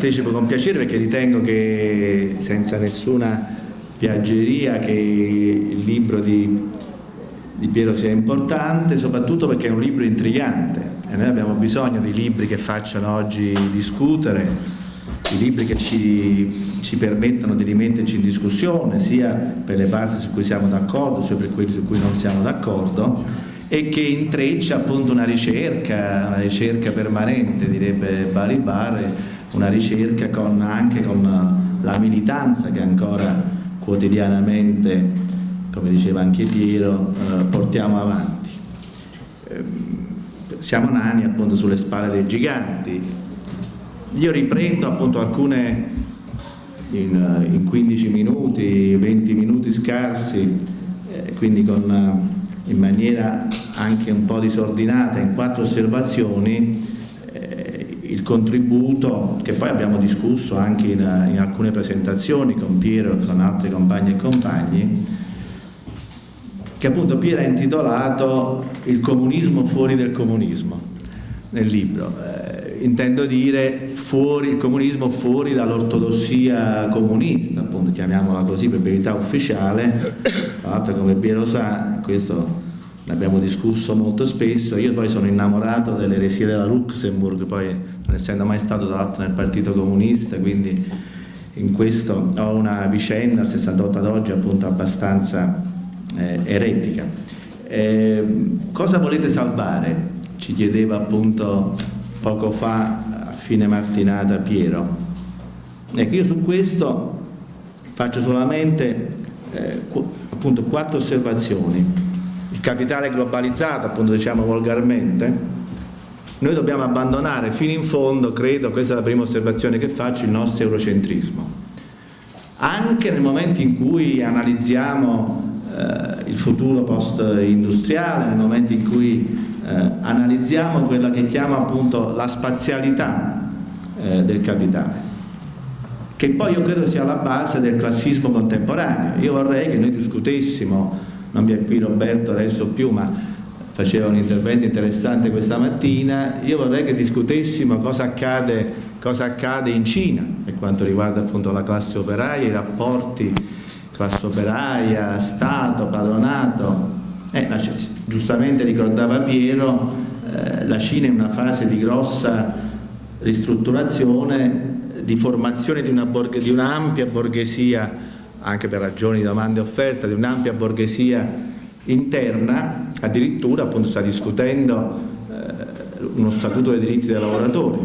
partecipo con piacere perché ritengo che senza nessuna piaggeria che il libro di, di Piero sia importante, soprattutto perché è un libro intrigante. E noi abbiamo bisogno di libri che facciano oggi discutere, di libri che ci, ci permettano di rimetterci in discussione sia per le parti su cui siamo d'accordo sia per quelle su cui non siamo d'accordo e che intreccia appunto una ricerca, una ricerca permanente, direbbe Balibar, una ricerca con, anche con la militanza che ancora quotidianamente, come diceva anche Piero, eh, portiamo avanti. Eh, siamo nani appunto sulle spalle dei giganti. Io riprendo appunto alcune in, in 15 minuti, 20 minuti scarsi, eh, quindi con in maniera anche un po' disordinata in quattro osservazioni eh, il contributo che poi abbiamo discusso anche in, in alcune presentazioni con Piero e con altri compagni e compagni che appunto Piero ha intitolato Il comunismo fuori del comunismo nel libro. Eh, intendo dire fuori, il comunismo fuori dall'ortodossia comunista, appunto chiamiamola così per verità ufficiale, tra l'altro come Piero sa, questo ne abbiamo discusso molto spesso, io poi sono innamorato dell'eresia della Luxemburg, poi non essendo mai stato tra l'altro nel Partito Comunista, quindi in questo ho una vicenda, il 68 ad oggi appunto abbastanza eh, eretica. Eh, cosa volete salvare? Ci chiedeva appunto poco fa a fine mattinata Piero. Ecco, io su questo faccio solamente eh, appunto quattro osservazioni il capitale globalizzato, appunto diciamo volgarmente, noi dobbiamo abbandonare fino in fondo, credo, questa è la prima osservazione che faccio, il nostro eurocentrismo. Anche nel momento in cui analizziamo eh, il futuro post-industriale, nel momento in cui eh, analizziamo quella che chiama appunto la spazialità eh, del capitale, che poi io credo sia la base del classismo contemporaneo. Io vorrei che noi discutessimo non vi è qui Roberto adesso più ma faceva un intervento interessante questa mattina io vorrei che discutessimo cosa accade, cosa accade in Cina per quanto riguarda appunto la classe operaia i rapporti classe operaia, Stato, padronato. Eh, giustamente ricordava Piero eh, la Cina è in una fase di grossa ristrutturazione di formazione di un'ampia un borghesia anche per ragioni di domanda e offerta, di un'ampia borghesia interna, addirittura appunto sta discutendo eh, uno statuto dei diritti dei lavoratori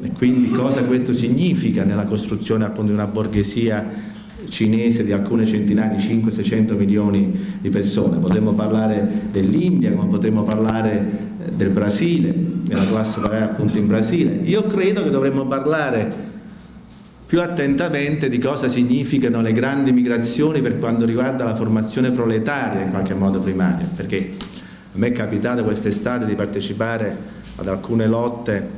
e quindi cosa questo significa nella costruzione appunto di una borghesia cinese di alcune centinaia di 500-600 milioni di persone. Potremmo parlare dell'India, come potremmo parlare eh, del Brasile, della classe operaia appunto in Brasile. Io credo che dovremmo parlare più attentamente di cosa significano le grandi migrazioni per quanto riguarda la formazione proletaria in qualche modo primaria, perché a me è capitato quest'estate di partecipare ad alcune lotte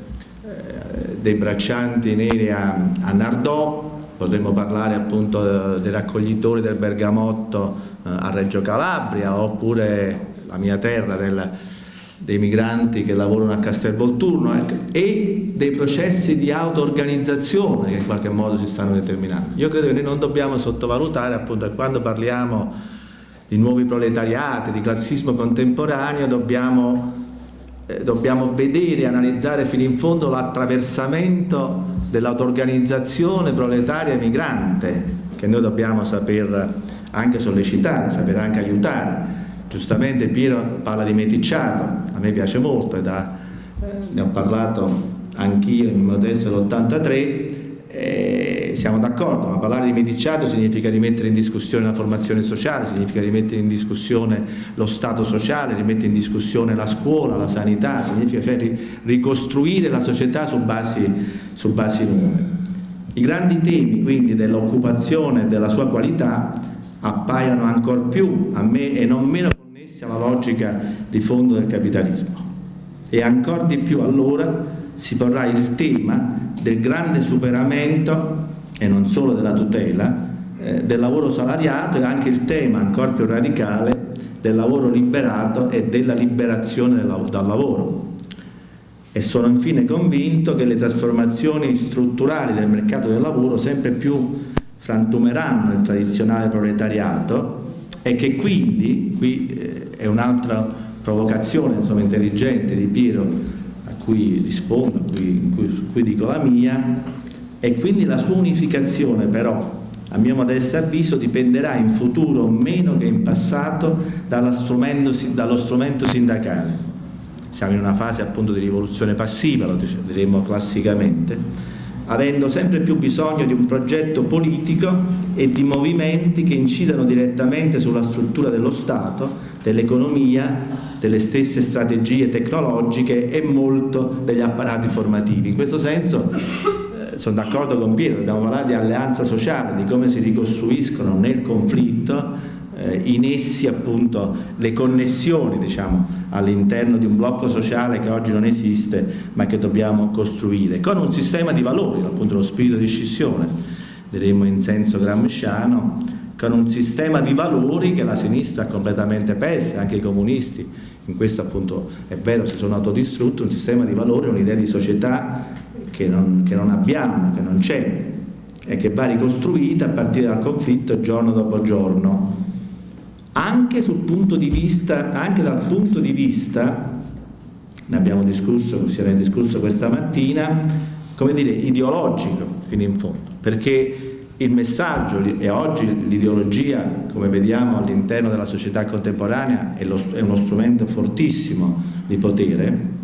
eh, dei braccianti neri a, a Nardò, potremmo parlare appunto dei raccoglitori del bergamotto eh, a Reggio Calabria oppure la mia terra del, dei migranti che lavorano a Castelvolturno ecco, e dei processi di auto-organizzazione che in qualche modo si stanno determinando. Io credo che noi non dobbiamo sottovalutare appunto quando parliamo di nuovi proletariati, di classismo contemporaneo, dobbiamo, eh, dobbiamo vedere e analizzare fino in fondo l'attraversamento dell'auto-organizzazione proletaria migrante che noi dobbiamo saper anche sollecitare, saper anche aiutare Giustamente Piero parla di meticciato, a me piace molto da, eh, ne ho parlato anch'io in modesto dell'83 eh, siamo d'accordo, ma parlare di meticciato significa rimettere in discussione la formazione sociale, significa rimettere in discussione lo Stato sociale, rimettere in discussione la scuola, la sanità, significa cioè ricostruire la società su basi, su basi nuove. I grandi temi quindi dell'occupazione e della sua qualità appaiono ancora più a me e non meno alla logica di fondo del capitalismo. E ancora di più allora si porrà il tema del grande superamento, e non solo della tutela, eh, del lavoro salariato e anche il tema ancora più radicale del lavoro liberato e della liberazione dal lavoro. e sono infine convinto che le trasformazioni strutturali del mercato del lavoro sempre più frantumeranno il tradizionale proletariato e che quindi, qui eh, è un'altra provocazione insomma, intelligente di Piero a cui rispondo, a cui, cui, cui dico la mia, e quindi la sua unificazione però a mio modesto avviso dipenderà in futuro meno che in passato strumento, dallo strumento sindacale. Siamo in una fase appunto di rivoluzione passiva, lo diremmo classicamente, avendo sempre più bisogno di un progetto politico e di movimenti che incidano direttamente sulla struttura dello Stato, dell'economia, delle stesse strategie tecnologiche e molto degli apparati formativi. In questo senso eh, sono d'accordo con Piero, dobbiamo parlare di alleanza sociale, di come si ricostruiscono nel conflitto eh, in essi appunto le connessioni diciamo, all'interno di un blocco sociale che oggi non esiste ma che dobbiamo costruire con un sistema di valori, appunto lo spirito di scissione, diremmo in senso gramsciano, con un sistema di valori che la sinistra ha completamente perso, anche i comunisti, in questo appunto è vero si sono autodistrutti, un sistema di valori, un'idea di società che non, che non abbiamo, che non c'è e che va ricostruita a partire dal conflitto giorno dopo giorno anche, punto vista, anche dal punto di vista, ne abbiamo discusso, si era discusso questa mattina, come dire, ideologico fino in fondo, perché il messaggio e oggi l'ideologia, come vediamo all'interno della società contemporanea, è, lo, è uno strumento fortissimo di potere,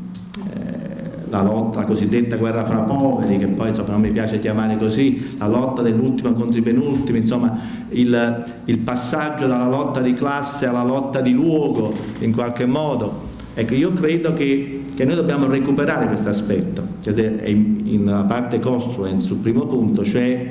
la lotta, la cosiddetta guerra fra poveri, che poi insomma, non mi piace chiamare così, la lotta dell'ultimo contro i penultimi, insomma il, il, passaggio dalla lotta di classe alla lotta di luogo in qualche modo. Ecco, io credo che, che noi dobbiamo recuperare questo aspetto, che è in, in parte construence sul primo punto, cioè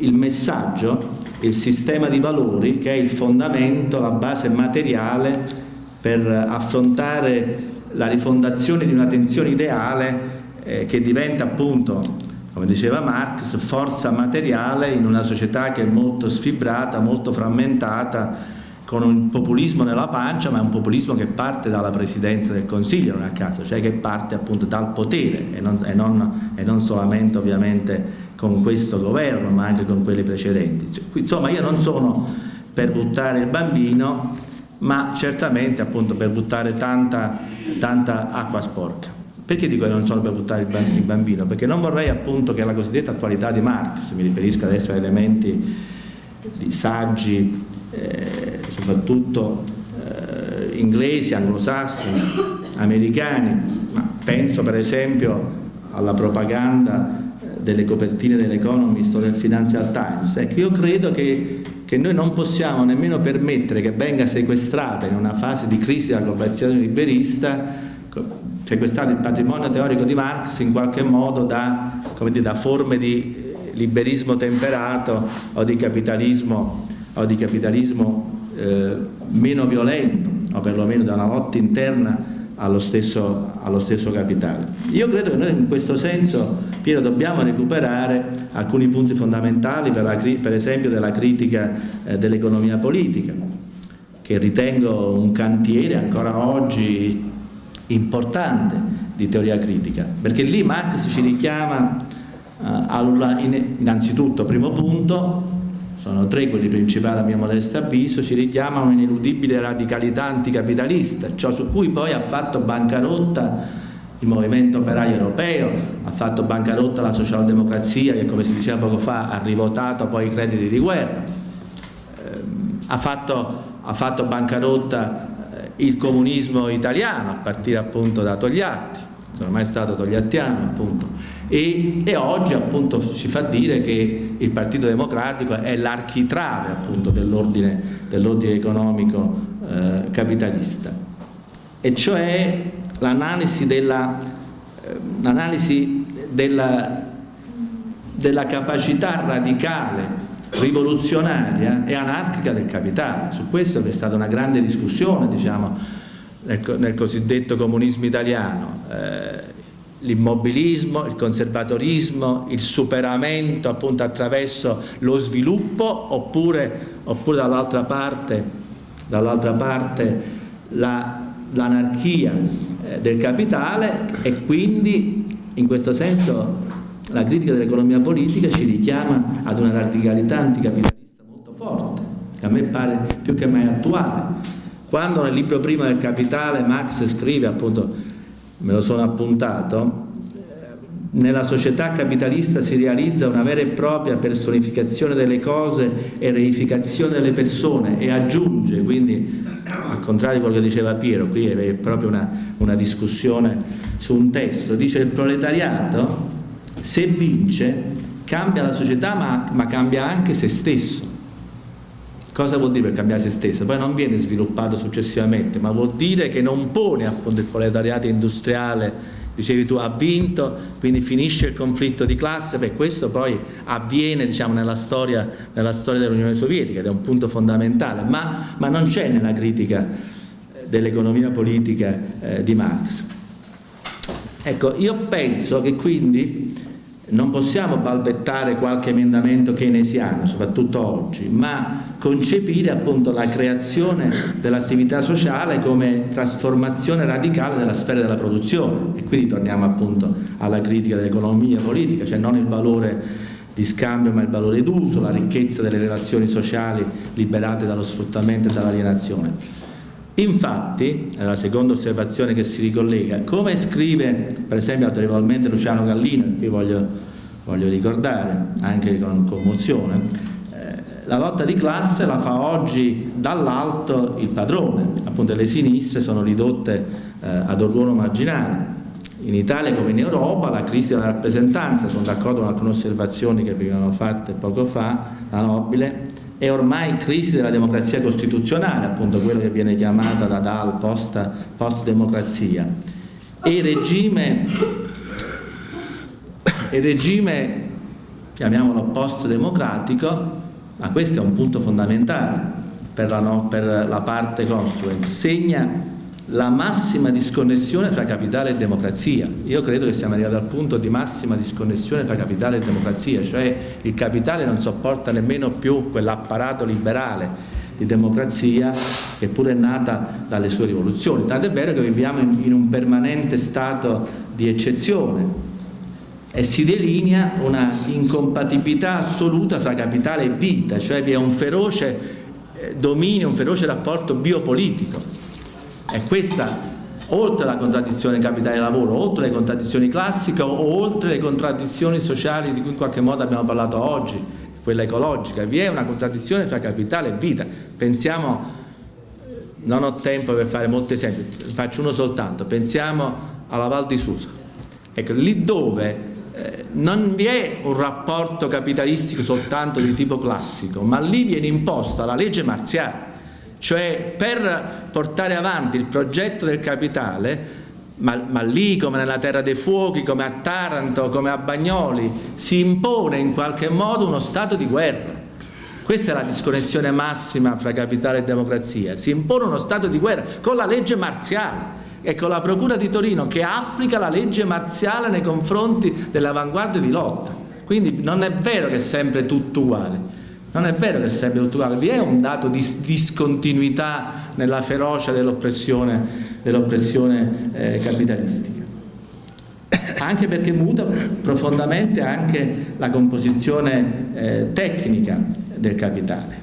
il messaggio, il sistema di valori che è il fondamento, la base materiale per affrontare la rifondazione di una tensione ideale eh, che diventa appunto, come diceva Marx, forza materiale in una società che è molto sfibrata, molto frammentata, con un populismo nella pancia, ma è un populismo che parte dalla presidenza del Consiglio, non a caso, cioè che parte appunto dal potere e non, e non, e non solamente ovviamente con questo governo, ma anche con quelli precedenti. Insomma, io non sono per buttare il bambino, ma certamente appunto per buttare tanta, tanta acqua sporca. Perché dico che non sono per buttare il bambino? Perché non vorrei appunto che la cosiddetta attualità di Marx, mi riferisco adesso a elementi di saggi, eh, soprattutto eh, inglesi, anglosassoni, americani, ma penso per esempio alla propaganda delle copertine dell'Economist o del Financial Times. Ecco, io credo che che noi non possiamo nemmeno permettere che venga sequestrata in una fase di crisi della globalizzazione liberista, sequestrato il patrimonio teorico di Marx in qualche modo da, dire, da forme di liberismo temperato o di capitalismo, o di capitalismo eh, meno violento o perlomeno da una lotta interna allo stesso, allo stesso capitale. Io credo che noi in questo senso, Piero, dobbiamo recuperare alcuni punti fondamentali per, la, per esempio della critica eh, dell'economia politica, che ritengo un cantiere ancora oggi importante di teoria critica, perché lì Marx ci richiama eh, alla, in, innanzitutto, primo punto, sono tre quelli principali a mio modesto avviso, ci richiama un'ineludibile radicalità anticapitalista, ciò su cui poi ha fatto bancarotta il movimento operaio europeo, ha fatto bancarotta la socialdemocrazia che come si diceva poco fa ha rivotato poi i crediti di guerra, eh, ha, fatto, ha, fatto, bancarotta eh, il comunismo italiano a partire appunto da Togliatti, non è mai stato togliattiano appunto, e, e, oggi appunto ci fa dire che il Partito Democratico è l'architrave appunto dell'ordine dell economico eh, capitalista. E cioè l'analisi della, eh, della, della capacità radicale rivoluzionaria e anarchica del capitale. Su questo è stata una grande discussione diciamo nel, nel cosiddetto comunismo italiano. Eh, l'immobilismo, il conservatorismo, il superamento appunto attraverso lo sviluppo oppure, oppure dall'altra parte, dall parte l'anarchia. eh, del capitale e quindi in questo senso la critica dell'economia politica ci richiama ad una radicalità anticapitalista molto forte, che a me pare più che mai attuale. Quando nel libro primo del Capitale Marx scrive, appunto, me lo sono appuntato, nella società capitalista si realizza una vera e propria personificazione delle cose e reificazione delle persone e aggiunge, quindi al contrario di quello che diceva Piero, qui è proprio una, una discussione su un testo, dice il proletariato se vince cambia la società ma, ma cambia anche se stesso. Cosa vuol dire per cambiare se stesso? Poi non viene sviluppato successivamente, ma vuol dire che non pone appunto il proletariato industriale dicevi tu, ha vinto, quindi finisce il conflitto di classe, beh questo poi avviene diciamo, nella storia, storia dell'Unione Sovietica ed è un punto fondamentale, ma, ma non c'è nella critica dell'economia politica eh, di Marx. Ecco, io penso che quindi non possiamo balbettare qualche emendamento keynesiano, soprattutto oggi, ma concepire appunto la creazione dell'attività sociale come trasformazione radicale della sfera della produzione e quindi torniamo appunto alla critica dell'economia politica, cioè non il valore di scambio ma il valore d'uso, la ricchezza delle relazioni sociali liberate dallo sfruttamento e dall'alienazione. Infatti, la seconda osservazione che si ricollega, come scrive per esempio autorevolmente Luciano Gallino, che voglio, voglio ricordare anche con commozione, eh, la lotta di classe la fa oggi dall'alto il padrone, appunto le sinistre sono ridotte eh, ad orgono marginale. In Italia come in Europa la crisi della rappresentanza, sono d'accordo con alcune osservazioni che venivano fatte poco fa, la Nobile, è ormai crisi della democrazia costituzionale, appunto quello che viene chiamata da Dal post-democrazia. e il regime, il regime, chiamiamolo post-democratico, ma questo è un punto fondamentale per la, no, per la parte construence, segna la massima disconnessione fra capitale e democrazia. Io credo che siamo arrivati al punto di massima disconnessione tra capitale e democrazia, cioè il capitale non sopporta nemmeno più quell'apparato liberale di democrazia che pure è nata dalle sue rivoluzioni. Tanto è vero che viviamo in, in un permanente stato di eccezione e si delinea una incompatibilità assoluta fra capitale e vita, cioè vi è un feroce eh, dominio, un feroce rapporto biopolitico è questa, oltre alla contraddizione capitale-lavoro, oltre le contraddizioni classiche oltre le contraddizioni sociali di cui in qualche modo abbiamo parlato oggi, quella ecologica, vi è una contraddizione tra capitale e vita. Pensiamo, non ho tempo per fare molti esempi, faccio uno soltanto, pensiamo alla Val di Susa. Ecco, lì dove eh, non vi è un rapporto capitalistico soltanto di tipo classico, ma lì viene imposta la legge marziale cioè per portare avanti il progetto del capitale, ma, ma, lì come nella Terra dei Fuochi, come a Taranto, come a Bagnoli, si impone in qualche modo uno stato di guerra. Questa è la disconnessione massima fra capitale e democrazia. Si impone uno stato di guerra con la legge marziale e con la Procura di Torino che applica la legge marziale nei confronti dell'avanguardia di lotta. Quindi non è vero che è sempre tutto uguale. Non è vero che tutto uguale, vi è un dato di discontinuità nella ferocia dell'oppressione dell eh, capitalistica. Anche perché muta profondamente anche la composizione eh, tecnica del capitale.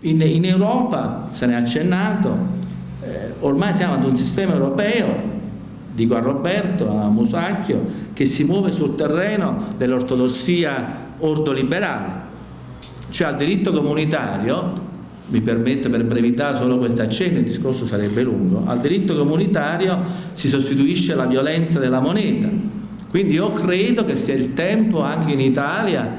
In, in, Europa, se ne è accennato, eh, ormai siamo ad un sistema europeo, dico a Roberto, a Musacchio, che si muove sul terreno dell'ortodossia ordoliberale, cioè al diritto comunitario, mi permetto per brevità solo questo accenno, il discorso sarebbe lungo, al diritto comunitario si sostituisce la violenza della moneta, quindi io credo che sia il tempo anche in Italia,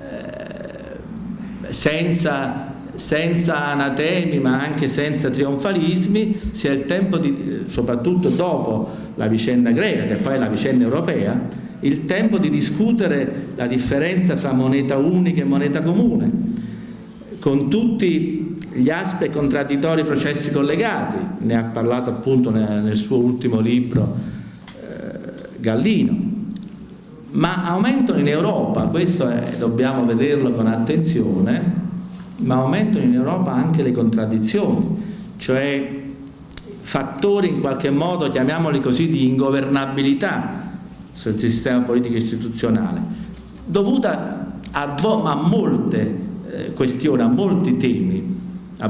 eh, senza senza anatemi ma anche senza trionfalismi, sia il tempo, di, soprattutto dopo la vicenda greca, che poi è la vicenda europea, il tempo di discutere la differenza tra moneta unica e moneta comune, con tutti gli aspetti contraddittori processi collegati, ne ha parlato appunto nel, suo ultimo libro eh, Gallino, ma aumentano in Europa, questo è, dobbiamo vederlo con attenzione, ma aumentano in Europa anche le contraddizioni, cioè fattori in qualche modo, chiamiamoli così, di ingovernabilità sul sistema politico istituzionale, dovuta a, a molte eh, questioni, a molti temi.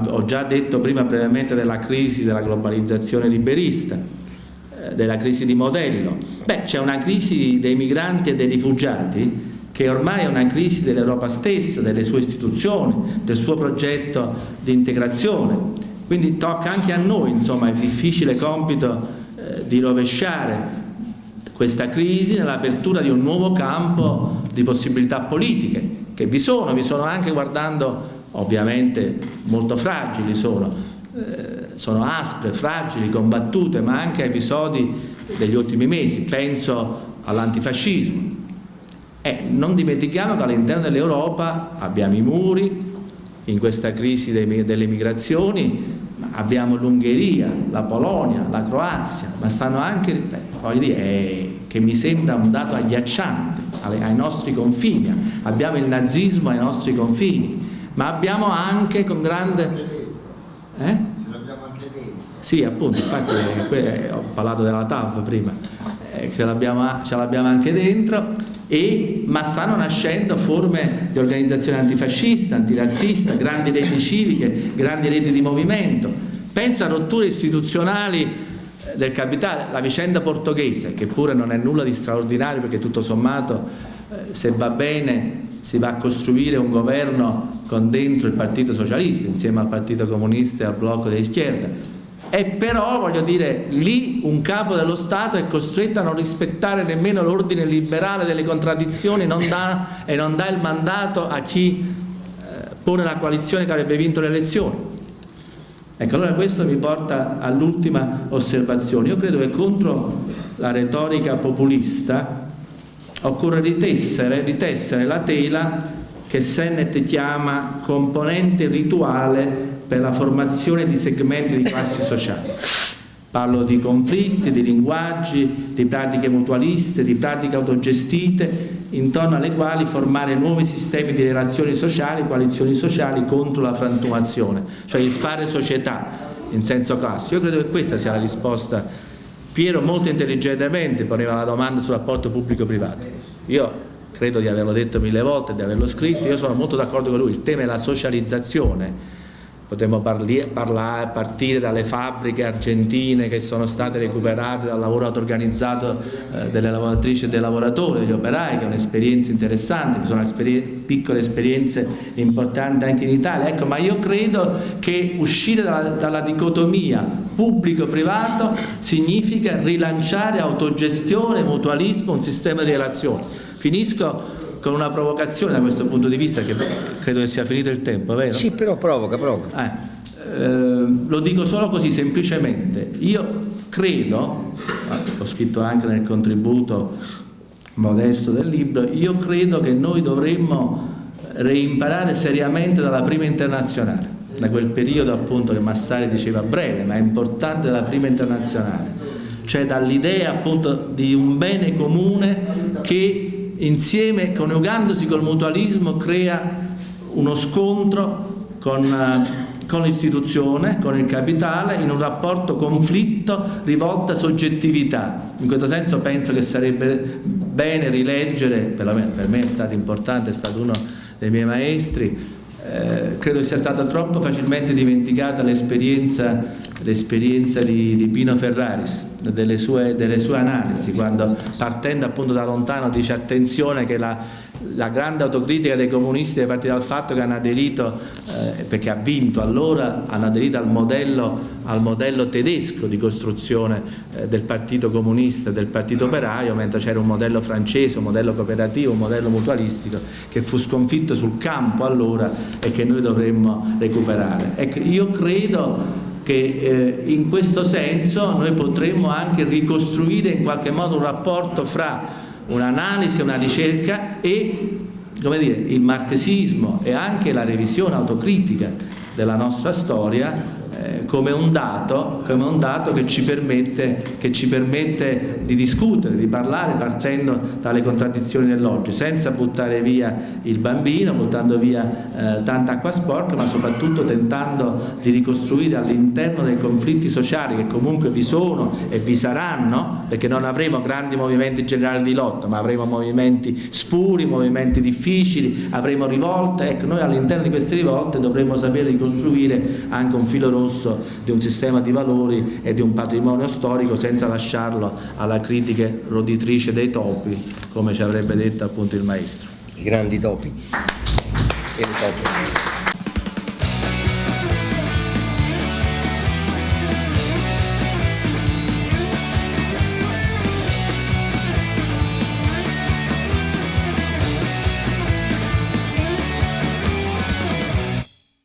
Ho già detto prima brevemente della crisi della globalizzazione liberista, eh, della crisi di modello. Beh, c'è una crisi dei migranti e dei rifugiati che ormai è una crisi dell'Europa stessa, delle sue istituzioni, del suo progetto di integrazione. Quindi tocca anche a noi insomma, il difficile compito eh, di rovesciare questa crisi nell'apertura di un nuovo campo di possibilità politiche, che vi sono, vi sono anche guardando ovviamente molto fragili sono, eh, sono aspre, fragili, combattute, ma anche episodi degli ultimi mesi, penso all'antifascismo. E non dimentichiamo che all'interno dell'Europa abbiamo i muri, in questa crisi delle migrazioni, abbiamo l'Ungheria, la Polonia, la Croazia, ma stanno anche, beh, voglio dire, eh, che mi sembra un dato agghiacciante ai nostri confini, abbiamo il nazismo ai nostri confini, ma abbiamo anche con grande... Eh? Sì, appunto, infatti eh, ho parlato della TAV prima, eh, ce l'abbiamo anche dentro, e, ma stanno nascendo forme di organizzazione antifascista, antirazzista, grandi reti civiche, grandi reti di movimento. Penso a rotture istituzionali del capitale, la vicenda portoghese, che pure non è nulla di straordinario perché tutto sommato, eh, se va bene, si va a costruire un governo con dentro il Partito Socialista, insieme al Partito Comunista e al blocco di schierda, e però voglio dire lì un capo dello Stato è costretto a non rispettare nemmeno l'ordine liberale delle contraddizioni non dà, e non dà il mandato a chi eh, pone la coalizione che avrebbe vinto le elezioni ecco allora questo mi porta all'ultima osservazione io credo che contro la retorica populista occorre ritessere, ritessere la tela che Sennett chiama componente rituale per la formazione di segmenti di classi sociali. Parlo di conflitti, di linguaggi, di pratiche mutualiste, di pratiche autogestite, intorno alle quali formare nuovi sistemi di relazioni sociali, coalizioni sociali contro la frantumazione, cioè il fare società in senso classico. Io credo che questa sia la risposta. Piero molto intelligentemente poneva la domanda sul rapporto pubblico-privato. Io credo di averlo detto mille volte, di averlo scritto, io sono molto d'accordo con lui, il tema è la socializzazione potremmo parlare, partire dalle fabbriche argentine che sono state recuperate dal lavoro auto-organizzato eh, delle lavoratrici e dei lavoratori, degli operai, che è un'esperienza interessante, sono esperi piccole esperienze importanti anche in Italia, ecco, ma io credo che uscire dalla, dalla dicotomia pubblico-privato significa rilanciare autogestione, mutualismo, un sistema di relazioni. Finisco con una provocazione da questo punto di vista che credo che sia finito il tempo, vero? Sì, però provoca, provoca. Eh, eh, lo dico solo così semplicemente, io credo, ho scritto anche nel contributo modesto del libro, io credo che noi dovremmo reimparare seriamente dalla prima internazionale, da quel periodo appunto che Massari diceva breve, ma è importante della prima internazionale, cioè dall'idea appunto di un bene comune che insieme, coniugandosi col mutualismo, crea uno scontro con, eh, con l'istituzione, con il capitale, in un rapporto conflitto rivolto a soggettività. In questo senso penso che sarebbe bene rileggere, perlomeno per me è stato importante, è stato uno dei miei maestri, eh, credo sia stata troppo facilmente dimenticata l'esperienza di, di, Pino Ferraris, delle sue, delle sue, analisi, quando partendo appunto da lontano dice attenzione che la, la grande autocritica dei comunisti è partita dal fatto che hanno aderito, eh, perché ha vinto allora, hanno aderito al modello, al modello tedesco di costruzione eh, del partito comunista del partito operaio, mentre c'era un modello francese, un modello cooperativo, un modello mutualistico che fu sconfitto sul campo allora e che noi dovremmo recuperare. Ecco, io credo che eh, in questo senso noi potremmo anche ricostruire in qualche modo un rapporto fra un'analisi, una ricerca e come dire, il marxismo e anche la revisione autocritica della nostra storia eh, come, un dato, come un dato che ci, permette, che ci permette di discutere, di parlare partendo dalle contraddizioni dell'oggi, senza buttare via il bambino, buttando via eh, tanta acqua sporca, ma soprattutto tentando di ricostruire all'interno dei conflitti sociali che comunque vi sono e vi saranno, perché non avremo grandi movimenti generali di lotta, ma avremo movimenti spuri, movimenti difficili, avremo rivolte, ecco noi all'interno di queste rivolte dovremmo sapere ricostruire anche un filo rosso di un sistema di valori e di un patrimonio storico senza lasciarlo alla critica roditrice dei topi, come ci avrebbe detto appunto il maestro. I grandi topi.